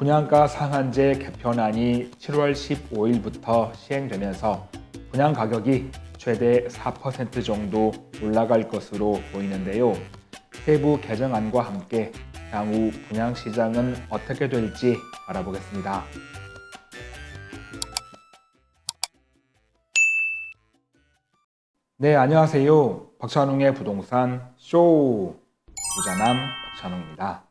분양가 상한제 개편안이 7월 15일부터 시행되면서 분양 가격이 최대 4% 정도 올라갈 것으로 보이는데요. 세부 개정안과 함께 향후 분양 시장은 어떻게 될지 알아보겠습니다. 네, 안녕하세요. 박찬웅의 부동산 쇼 부자남 박찬웅입니다.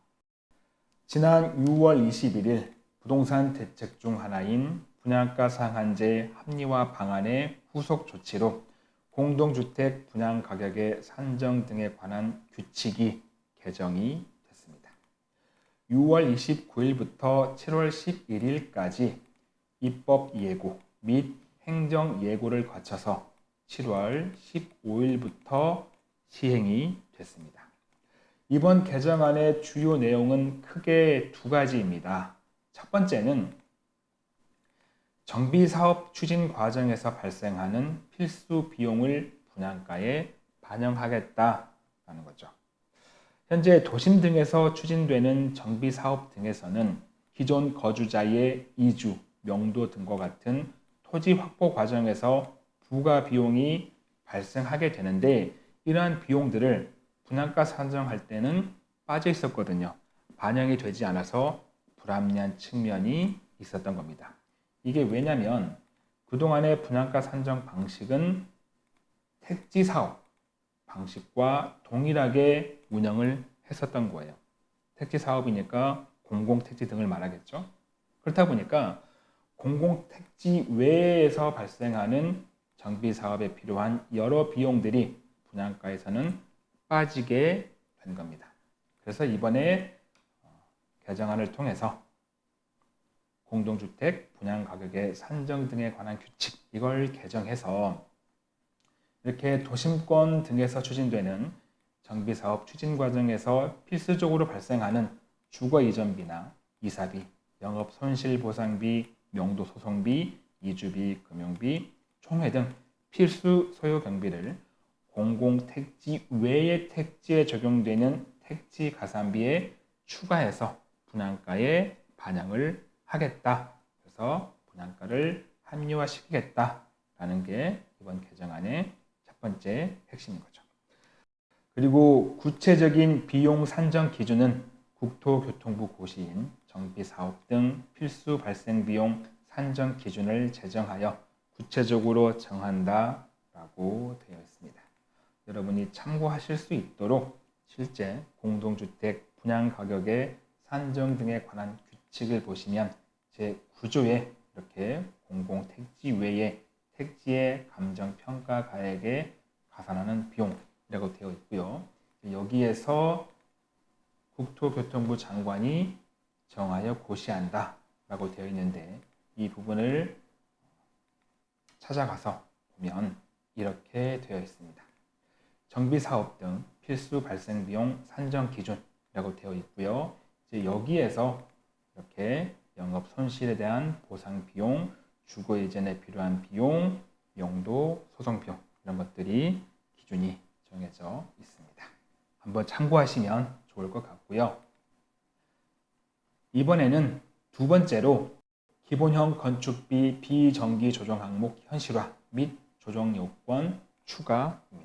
지난 6월 21일 부동산 대책 중 하나인 분양가 상한제 합리화 방안의 후속 조치로 공동주택 분양 가격의 산정 등에 관한 규칙이 개정이 됐습니다. 6월 29일부터 7월 11일까지 입법 예고 및 행정 예고를 거쳐서 7월 15일부터 시행이 됐습니다. 이번 개정안의 주요 내용은 크게 두 가지입니다. 첫 번째는 정비사업 추진 과정에서 발생하는 필수 비용을 분양가에 반영하겠다라는 거죠. 현재 도심 등에서 추진되는 정비사업 등에서는 기존 거주자의 이주, 명도 등과 같은 토지 확보 과정에서 부가 비용이 발생하게 되는데 이러한 비용들을 분양가 산정할 때는 빠져 있었거든요. 반영이 되지 않아서 불합리한 측면이 있었던 겁니다. 이게 왜냐면 그동안의 분양가 산정 방식은 택지 사업 방식과 동일하게 운영을 했었던 거예요. 택지 사업이니까 공공택지 등을 말하겠죠. 그렇다 보니까 공공택지 외에서 발생하는 정비 사업에 필요한 여러 비용들이 분양가에서는 빠지게 된 겁니다. 그래서 이번에 어, 개정안을 통해서 공동주택 분양 가격의 산정 등에 관한 규칙 이걸 개정해서 이렇게 도심권 등에서 추진되는 정비사업 추진 과정에서 필수적으로 발생하는 주거 이전비나 이사비, 영업 손실 보상비, 명도 소송비, 이주비, 금융비, 총회 등 필수 소요 경비를 공공택지 외의 택지에 적용되는 택지 가산비에 추가해서 분양가에 반영을 하겠다. 그래서 분양가를 합리화시키겠다라는 게 이번 개정안의 첫 번째 핵심인 거죠. 그리고 구체적인 비용 산정 기준은 국토교통부 고시인 정비사업 등 필수 발생 비용 산정 기준을 제정하여 구체적으로 정한다라고 되어 있습니다. 여러분이 참고하실 수 있도록 실제 공동주택 분양 가격의 산정 등에 관한 규칙을 보시면 제 9조에 이렇게 공공택지 외에 택지의 감정평가 가액에 가산하는 비용이라고 되어 있고요. 여기에서 국토교통부 장관이 정하여 고시한다 라고 되어 있는데 이 부분을 찾아가서 보면 이렇게 되어 있습니다. 정비사업 등 필수 발생 비용 산정 기준이라고 되어 있고요. 이제 여기에서 이렇게 영업 손실에 대한 보상 비용, 주거 이전에 필요한 비용, 용도, 소송 비용 이런 것들이 기준이 정해져 있습니다. 한번 참고하시면 좋을 것 같고요. 이번에는 두 번째로 기본형 건축비 비정기 조정 항목 현실화 및 조정 요건 추가입니다.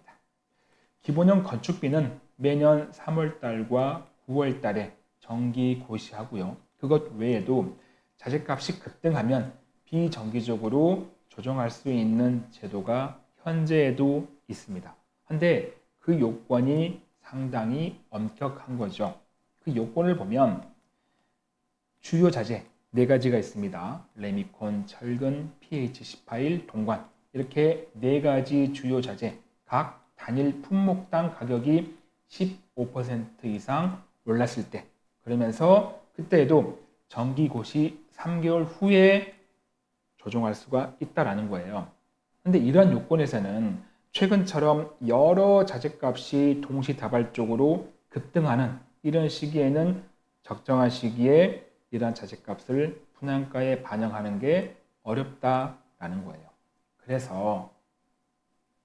기본형 건축비는 매년 3월달과 9월달에 정기 고시하고요. 그것 외에도 자재값이 급등하면 비정기적으로 조정할 수 있는 제도가 현재에도 있습니다. 근데 그 요건이 상당히 엄격한 거죠. 그 요건을 보면 주요 자재 네 가지가 있습니다. 레미콘, 철근, pH18, 동관 이렇게 네 가지 주요 자재 각 단일 품목당 가격이 15% 이상 올랐을 때 그러면서 그때에도 정기고시 3개월 후에 조정할 수가 있다라는 거예요. 근데 이러한 요건에서는 최근처럼 여러 자재값이 동시다발적으로 급등하는 이런 시기에는 적정한 시기에 이러한 자재값을 분양가에 반영하는 게 어렵다라는 거예요. 그래서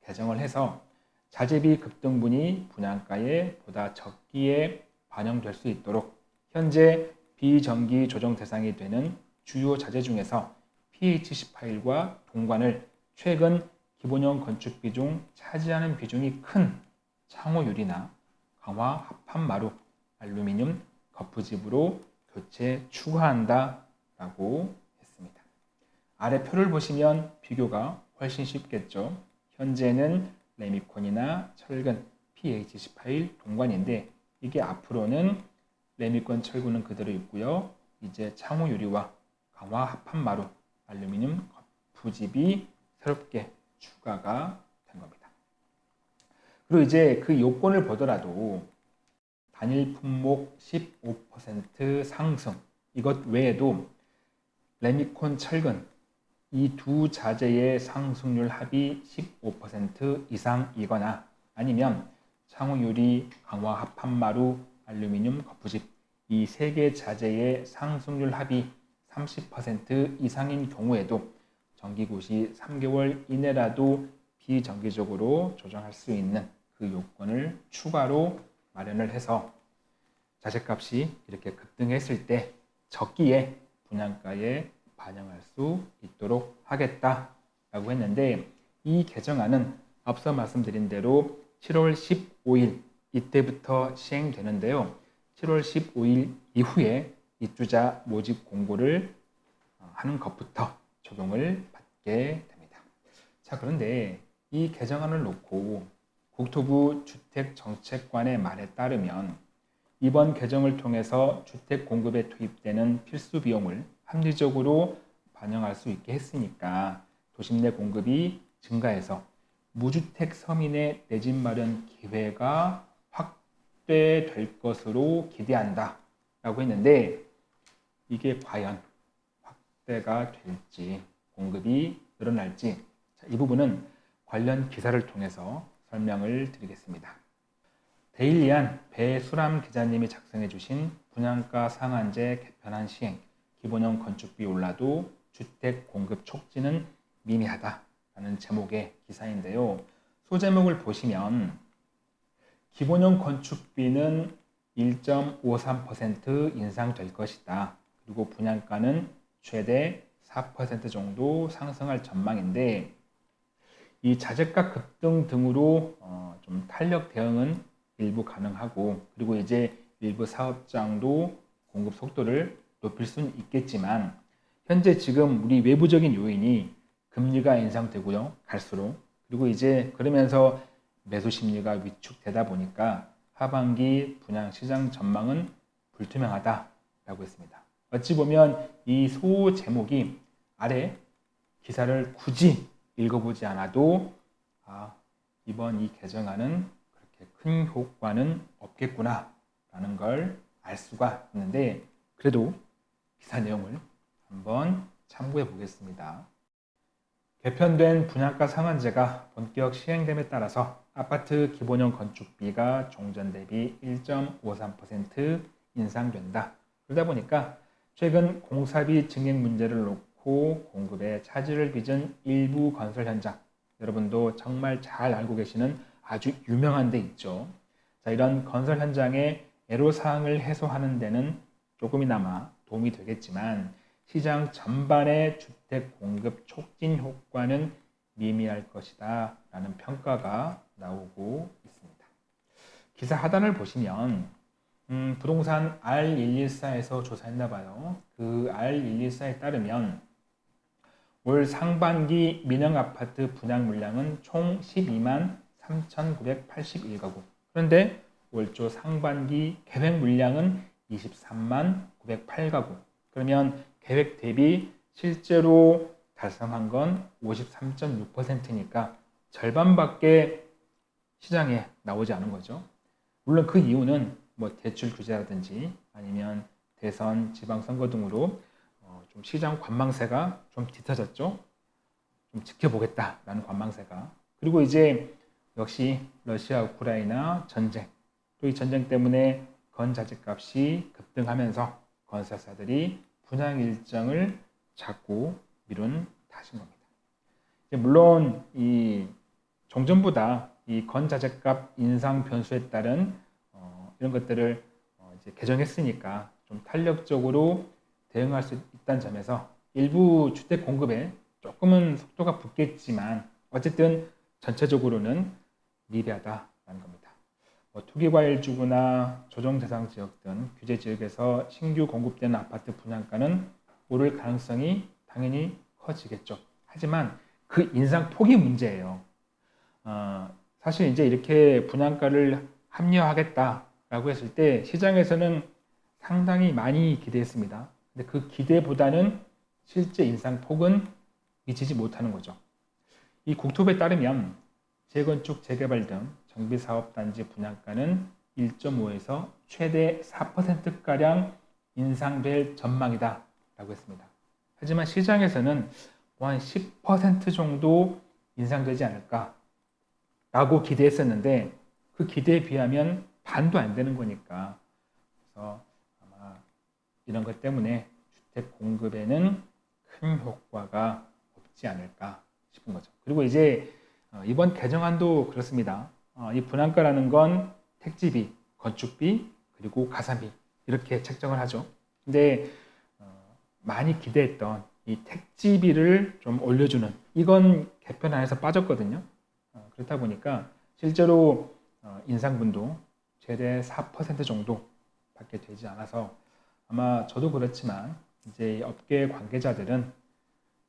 개정을 해서 자재비 급등분이 분양가에 보다 적기에 반영될 수 있도록 현재 비정기 조정 대상이 되는 주요 자재 중에서 PH10 파일과 동관을 최근 기본형 건축비 중 차지하는 비중이 큰 창호유리나 강화 합판마루 알루미늄 거푸집으로 교체 추가한다 라고 했습니다. 아래 표를 보시면 비교가 훨씬 쉽겠죠. 현재는 레미콘이나 철근, PH18 동관인데 이게 앞으로는 레미콘 철근은 그대로 있고요. 이제 창호 유리와 강화 합판 마루 알루미늄 부집이 새롭게 추가가 된 겁니다. 그리고 이제 그 요건을 보더라도 단일 품목 15% 상승 이것 외에도 레미콘 철근 이 두 자재의 상승률 합이 15% 이상이거나 아니면 창호 유리, 강화 합 판마루, 알루미늄 거푸집 이 세 개 자재의 상승률 합이 30% 이상인 경우에도 정기고시 3개월 이내라도 비정기적으로 조정할 수 있는 그 요건을 추가로 마련을 해서 자재값이 이렇게 급등했을 때 적기에 분양가에 반영할 수 있도록 하겠다라고 했는데 이 개정안은 앞서 말씀드린 대로 7월 15일 이때부터 시행되는데요. 7월 15일 이후에 입주자 모집 공고를 어, 하는 것부터 적용을 받게 됩니다. 자, 그런데 이 개정안을 놓고 국토부 주택정책관의 말에 따르면 이번 개정을 통해서 주택 공급에 투입되는 필수 비용을 합리적으로 반영할 수 있게 했으니까 도심 내 공급이 증가해서 무주택 서민의 내 집 마련 기회가 확대될 것으로 기대한다 라고 했는데 이게 과연 확대가 될지 공급이 늘어날지 이 부분은 관련 기사를 통해서 설명을 드리겠습니다. 데일리안 배수람 기자님이 작성해 주신 분양가 상한제 개편안 시행 기본형 건축비 올라도 주택 공급 촉진은 미미하다라는 제목의 기사인데요. 소제목을 보시면 기본형 건축비는 1.53% 인상될 것이다. 그리고 분양가는 최대 4% 정도 상승할 전망인데 이 자재가 급등 등으로 어 좀 탄력 대응은 일부 가능하고 그리고 이제 일부 사업장도 공급 속도를 높일 수는 있겠지만 현재 지금 우리 외부적인 요인이 금리가 인상되고요 갈수록 그리고 이제 그러면서 매수 심리가 위축되다 보니까 하반기 분양 시장 전망은 불투명하다라고 했습니다. 어찌 보면 이 소 제목이 아래 기사를 굳이 읽어보지 않아도 아, 이번 이 개정안은 그렇게 큰 효과는 없겠구나 라는 걸 알 수가 있는데 그래도 기사 내용을 한번 참고해 보겠습니다. 개편된 분양가 상한제가 본격 시행됨에 따라서 아파트 기본형 건축비가 종전 대비 1.53% 인상된다. 그러다 보니까 최근 공사비 증액 문제를 놓고 공급에 차질을 빚은 일부 건설 현장 여러분도 정말 잘 알고 계시는 아주 유명한 데 있죠. 자, 이런 건설 현장의 애로사항을 해소하는 데는 조금이나마 도움이 되겠지만 시장 전반의 주택 공급 촉진 효과는 미미할 것이다 라는 평가가 나오고 있습니다. 기사 하단을 보시면 음, 부동산 R114에서 조사했나 봐요. 그 R114에 따르면 올 상반기 민영 아파트 분양 물량은 총 12만 3,981가구. 그런데 월초 상반기 계획 물량은 23만 908가구. 그러면 계획 대비 실제로 달성한 건 53.6%니까 절반밖에 시장에 나오지 않은 거죠. 물론 그 이유는 뭐 대출 규제라든지 아니면 대선, 지방선거 등으로 어, 좀 시장 관망세가 좀 뒤터졌죠. 좀 지켜보겠다라는 관망세가. 그리고 이제 역시 러시아 우크라이나 전쟁 또 이 전쟁 때문에 건자재 값이 급등하면서 건설사들이 분양 일정을 자꾸 미룬 탓인 겁니다. 물론 이 종전보다 이 건자재값 인상 변수에 따른 어, 이런 것들을 어, 이제 개정했으니까 좀 탄력적으로 대응할 수 있다는 점에서 일부 주택 공급에 조금은 속도가 붙겠지만 어쨌든 전체적으로는 미비하다라는 겁니다. 뭐 투기과일주구나 조정대상 지역 등 규제 지역에서 신규 공급되는 아파트 분양가는 오를 가능성이 당연히 커지겠죠. 하지만 그 인상 폭이 문제예요. 어, 사실 이제 이렇게 분양가를 합리화하겠다라고 했을 때 시장에서는 상당히 많이 기대했습니다. 근데 그 기대보다는 실제 인상 폭은 미치지 못하는 거죠. 이 국토부에 따르면 재건축, 재개발 등 정비사업단지 분양가는 1.5에서 최대 4%가량 인상될 전망이다 라고 했습니다. 하지만 시장에서는 뭐 한 10% 정도 인상되지 않을까 라고 기대했었는데 그 기대에 비하면 반도 안 되는 거니까 그래서 아마 이런 것 때문에 주택 공급에는 큰 효과가 없지 않을까 싶은 거죠. 그리고 이제 어, 이번 개정안도 그렇습니다. 어, 이 분양가라는 건 택지비, 건축비, 그리고 가산비 이렇게 책정을 하죠. 근데 어, 많이 기대했던 이 택지비를 좀 올려주는 이건 개편 안에서 빠졌거든요. 그렇다 보니까 실제로 인상분도 최대 4% 정도 받게 되지 않아서 아마 저도 그렇지만 이제 업계 관계자들은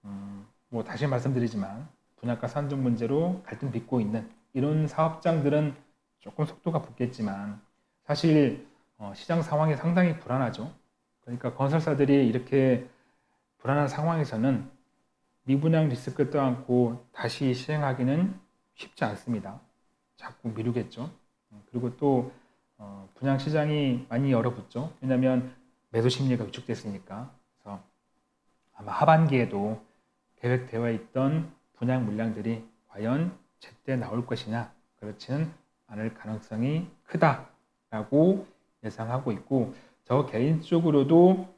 음, 뭐 다시 말씀드리지만 분양가 산정 문제로 갈등 빚고 있는 이런 사업장들은 조금 속도가 붙겠지만 사실 어, 시장 상황이 상당히 불안하죠. 그러니까 건설사들이 이렇게 불안한 상황에서는 미분양 리스크 떠안고 다시 시행하기는 쉽지 않습니다. 자꾸 미루겠죠. 그리고 또 어, 분양 시장이 많이 얼어붙죠. 왜냐하면 매도 심리가 위축됐으니까. 그래서 아마 하반기에도 계획되어 있던 분양 물량들이 과연 제때 나올 것이냐 그렇지는 않을 가능성이 크다라고 예상하고 있고 저 개인적으로도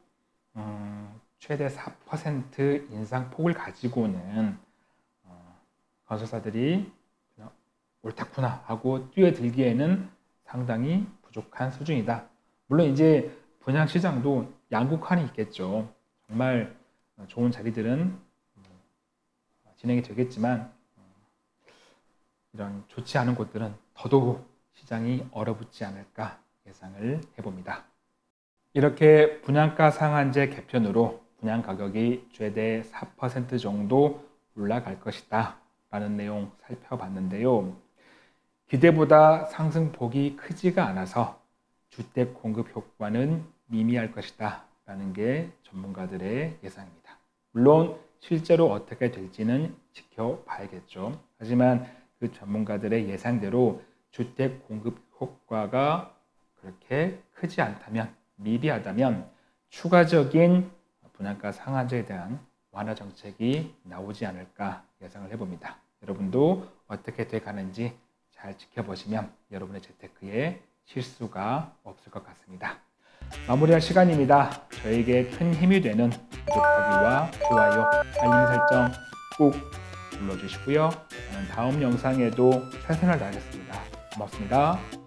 음, 최대 4% 인상폭을 가지고는 어, 건설사들이 그냥 옳다구나 하고 뛰어들기에는 상당히 부족한 수준이다. 물론 이제 분양 시장도 양극화는 있겠죠. 정말 좋은 자리들은 진행이 되겠지만 이런 좋지 않은 곳들은 더더욱 시장이 얼어붙지 않을까 예상을 해봅니다. 이렇게 분양가 상한제 개편으로 분양 가격이 최대 4% 정도 올라갈 것이다 라는 내용 살펴봤는데요. 기대보다 상승폭이 크지가 않아서 주택 공급 효과는 미미할 것이다 라는 게 전문가들의 예상입니다. 물론 실제로 어떻게 될지는 지켜봐야겠죠. 하지만 그 전문가들의 예상대로 주택 공급 효과가 그렇게 크지 않다면 미비하다면 추가적인 분양가 상한제에 대한 완화 정책이 나오지 않을까 예상을 해봅니다. 여러분도 어떻게 돼 가는지 잘 지켜보시면 여러분의 재테크에 실수가 없을 것 같습니다. 마무리할 시간입니다. 저에게 큰 힘이 되는 구독하기와 좋아요, 알림 설정 꼭 눌러주시고요. 다음 영상에도 최선을 다하겠습니다. 고맙습니다.